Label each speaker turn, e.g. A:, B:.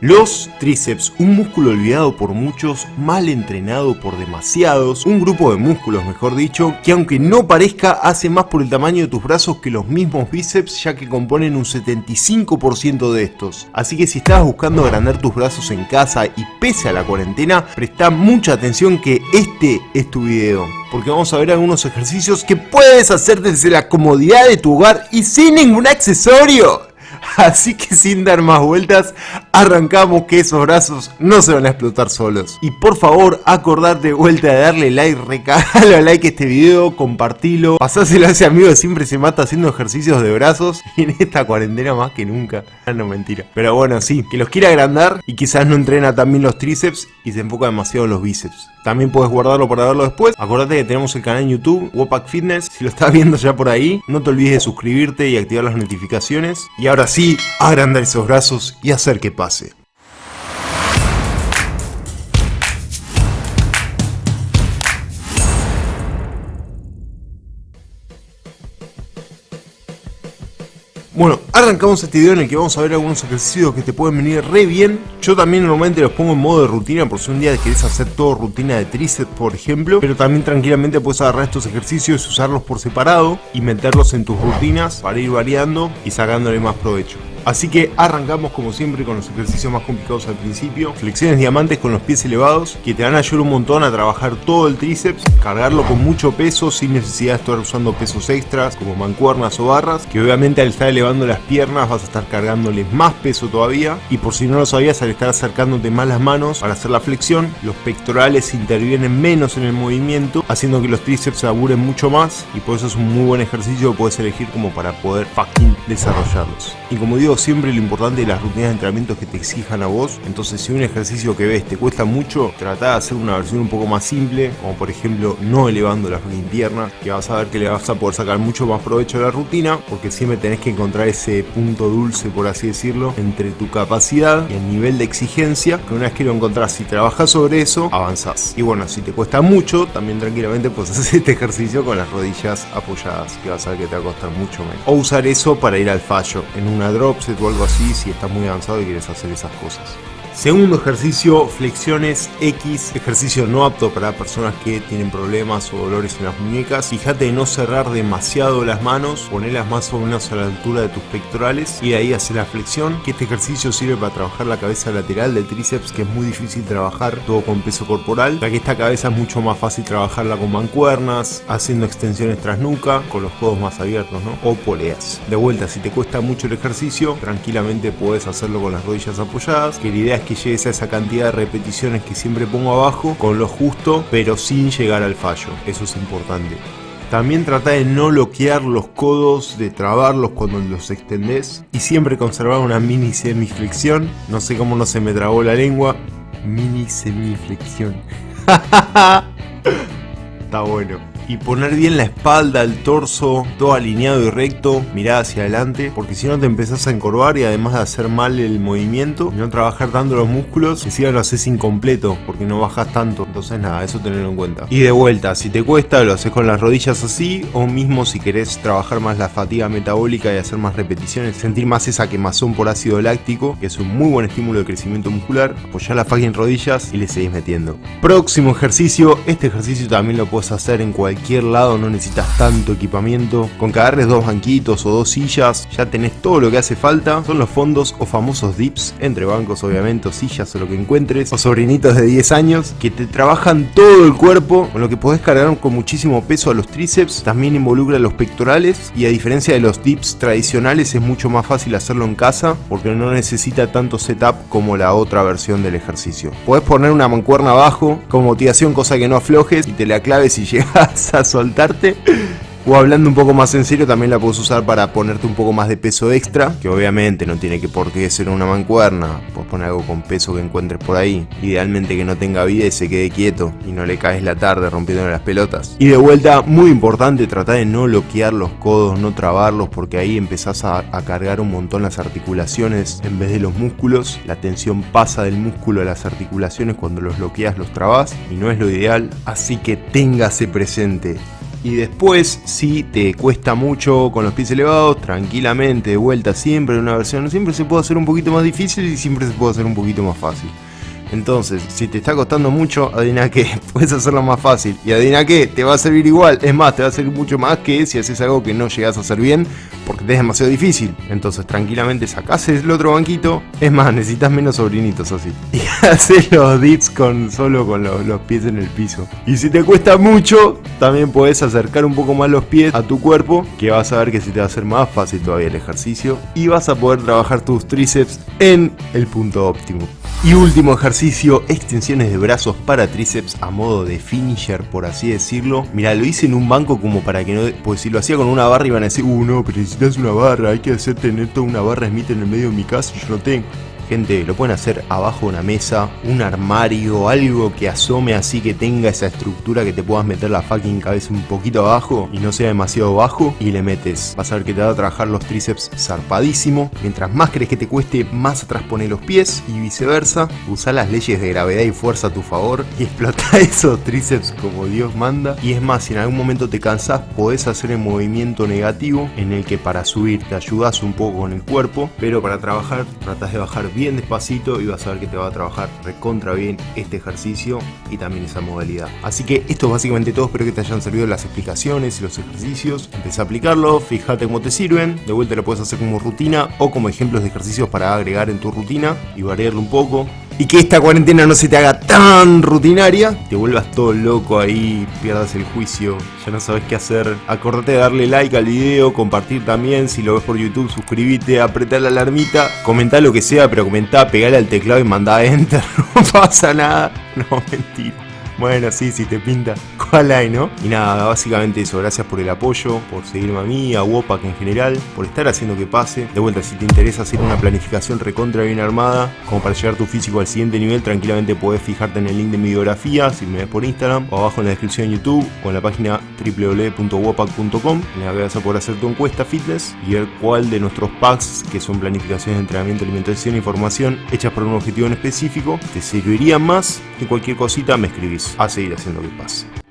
A: Los tríceps, un músculo olvidado por muchos, mal entrenado por demasiados, un grupo de músculos mejor dicho, que aunque no parezca hace más por el tamaño de tus brazos que los mismos bíceps ya que componen un 75% de estos. Así que si estás buscando agrandar tus brazos en casa y pese a la cuarentena, presta mucha atención que este es tu video. Porque vamos a ver algunos ejercicios que puedes hacer desde la comodidad de tu hogar y sin ningún accesorio. Así que sin dar más vueltas, arrancamos que esos brazos no se van a explotar solos. Y por favor, acordate de vuelta de darle like, recalo like a este video, compartilo, pasáselo a ese amigo que siempre se mata haciendo ejercicios de brazos y en esta cuarentena más que nunca. Ah, no, mentira. Pero bueno, sí, que los quiera agrandar y quizás no entrena también los tríceps y se enfoca demasiado en los bíceps. También puedes guardarlo para verlo después. Acordate que tenemos el canal en YouTube, Wopak Fitness. Si lo estás viendo ya por ahí, no te olvides de suscribirte y activar las notificaciones. Y ahora sí, agrandar esos brazos y hacer que pase. Bueno, arrancamos este video en el que vamos a ver algunos ejercicios que te pueden venir re bien. Yo también normalmente los pongo en modo de rutina por si un día querés hacer todo rutina de tríceps, por ejemplo. Pero también tranquilamente puedes agarrar estos ejercicios y usarlos por separado y meterlos en tus rutinas para ir variando y sacándole más provecho. Así que arrancamos como siempre con los ejercicios más complicados al principio. Flexiones diamantes con los pies elevados que te van a ayudar un montón a trabajar todo el tríceps, cargarlo con mucho peso sin necesidad de estar usando pesos extras como mancuernas o barras, que obviamente al estar elevando las piernas vas a estar cargándoles más peso todavía. Y por si no lo sabías, al estar acercándote más las manos para hacer la flexión, los pectorales intervienen menos en el movimiento, haciendo que los tríceps se aburen mucho más y por eso es un muy buen ejercicio que puedes elegir como para poder fucking desarrollarlos. Y como digo, siempre lo importante de las rutinas de entrenamiento que te exijan a vos. Entonces si un ejercicio que ves te cuesta mucho, trata de hacer una versión un poco más simple, como por ejemplo no elevando la pierna, que vas a ver que le vas a poder sacar mucho más provecho a la rutina, porque siempre tenés que encontrar ese punto dulce, por así decirlo, entre tu capacidad y el nivel de exigencia, que una vez que lo encontrás y trabajas sobre eso, avanzás. Y bueno, si te cuesta mucho, también tranquilamente puedes hacer este ejercicio con las rodillas apoyadas, que vas a ver que te va a costar mucho menos. O usar eso para ir al fallo, en una drop o algo así si estás muy avanzado y quieres hacer esas cosas. Segundo ejercicio, flexiones X, ejercicio no apto para personas que tienen problemas o dolores en las muñecas. Fíjate de no cerrar demasiado las manos, ponerlas más o menos a la altura de tus pectorales y de ahí hacer la flexión. Que este ejercicio sirve para trabajar la cabeza lateral del tríceps, que es muy difícil trabajar todo con peso corporal, ya que esta cabeza es mucho más fácil trabajarla con mancuernas, haciendo extensiones tras nuca, con los codos más abiertos, ¿no? O poleas. De vuelta, si te cuesta mucho el ejercicio, tranquilamente puedes hacerlo con las rodillas apoyadas, que la idea es que llegues a esa cantidad de repeticiones que siempre pongo abajo con lo justo, pero sin llegar al fallo. Eso es importante. También trata de no bloquear los codos, de trabarlos cuando los extendés y siempre conservar una mini semiflexión. No sé cómo no se me trabó la lengua. Mini semiflexión. Está bueno y poner bien la espalda, el torso, todo alineado y recto, mirar hacia adelante, porque si no te empezás a encorvar y además de hacer mal el movimiento, no trabajar tanto los músculos, encima lo haces incompleto, porque no bajas tanto, entonces nada, eso tenerlo en cuenta. Y de vuelta, si te cuesta, lo haces con las rodillas así, o mismo si querés trabajar más la fatiga metabólica y hacer más repeticiones, sentir más esa quemazón por ácido láctico, que es un muy buen estímulo de crecimiento muscular, apoyar la fucking rodillas y le seguís metiendo. Próximo ejercicio, este ejercicio también lo puedes hacer en cualquier cualquier lado, no necesitas tanto equipamiento. Con que dos banquitos o dos sillas, ya tenés todo lo que hace falta. Son los fondos o famosos dips, entre bancos obviamente, o sillas o lo que encuentres, o sobrinitos de 10 años, que te trabajan todo el cuerpo, con lo que podés cargar con muchísimo peso a los tríceps, también involucra los pectorales, y a diferencia de los dips tradicionales es mucho más fácil hacerlo en casa, porque no necesita tanto setup como la otra versión del ejercicio. Podés poner una mancuerna abajo, como motivación, cosa que no aflojes, y te la claves y llegas a soltarte. O hablando un poco más en serio, también la puedes usar para ponerte un poco más de peso extra, que obviamente no tiene que por qué ser una mancuerna, puedes poner algo con peso que encuentres por ahí. Idealmente que no tenga vida y se quede quieto y no le caes la tarde rompiéndole las pelotas. Y de vuelta, muy importante, tratar de no bloquear los codos, no trabarlos, porque ahí empezás a, a cargar un montón las articulaciones en vez de los músculos. La tensión pasa del músculo a las articulaciones cuando los bloqueas, los trabas y no es lo ideal, así que téngase presente Y después, si te cuesta mucho con los pies elevados, tranquilamente, de vuelta siempre en una versión, siempre se puede hacer un poquito más difícil y siempre se puede hacer un poquito más fácil. Entonces, si te está costando mucho, adivina que puedes hacerlo más fácil. Y adivina que te va a servir igual. Es más, te va a servir mucho más que si haces algo que no llegas a hacer bien porque te es demasiado difícil. Entonces, tranquilamente sacás el otro banquito. Es más, necesitas menos sobrinitos así. Y haces los dips con, solo con los, los pies en el piso. Y si te cuesta mucho, también puedes acercar un poco más los pies a tu cuerpo. Que vas a ver que se te va a hacer más fácil todavía el ejercicio. Y vas a poder trabajar tus tríceps en el punto óptimo. Y último ejercicio, extensiones de brazos para tríceps a modo de finisher, por así decirlo. Mira, lo hice en un banco como para que no... Pues si lo hacía con una barra iban a decir, uh no, pero necesitas una barra, hay que hacer tener toda una barra Smith en el medio de mi casa y yo no tengo. Gente, lo pueden hacer abajo de una mesa, un armario, algo que asome así que tenga esa estructura que te puedas meter la fucking cabeza un poquito abajo y no sea demasiado bajo y le metes. Vas a ver que te va a trabajar los tríceps zarpadísimo. Mientras más crees que te cueste, más atrás pone los pies y viceversa. Usa las leyes de gravedad y fuerza a tu favor y explota esos tríceps como Dios manda. Y es más, si en algún momento te cansas, podés hacer el movimiento negativo en el que para subir te ayudas un poco con el cuerpo, pero para trabajar tratas de bajar bien despacito y vas a ver que te va a trabajar recontra bien este ejercicio y también esa modalidad. Así que esto es básicamente todo, espero que te hayan servido las explicaciones y los ejercicios. Empieza a aplicarlo, fíjate cómo te sirven, de vuelta lo puedes hacer como rutina o como ejemplos de ejercicios para agregar en tu rutina y variarlo un poco y que esta cuarentena no se te haga tan rutinaria, te vuelvas todo loco ahí, pierdas el juicio, ya no sabes qué hacer. Acordate de darle like al video, compartir también, si lo ves por YouTube, suscríbete, apretar la alarmita, comenta lo que sea, pero comenta, pegale al teclado y manda enter, no pasa nada. No, mentira. Bueno, sí, si te pinta, ¿cuál hay, no? Y nada, básicamente eso, gracias por el apoyo, por seguirme a mí, a Wopak en general, por estar haciendo que pase. De vuelta, si te interesa hacer una planificación recontra bien armada, como para llevar tu físico al siguiente nivel, tranquilamente puedes fijarte en el link de mi biografía, si me ves por Instagram, o abajo en la descripción de YouTube, o en la página www.wopak.com, en la que vas a poder hacer tu encuesta fitness y ver cuál de nuestros packs, que son planificaciones de entrenamiento, alimentación e información, hechas por un objetivo en específico, te servirían más y cualquier cosita me escribís a seguir haciendo que pase.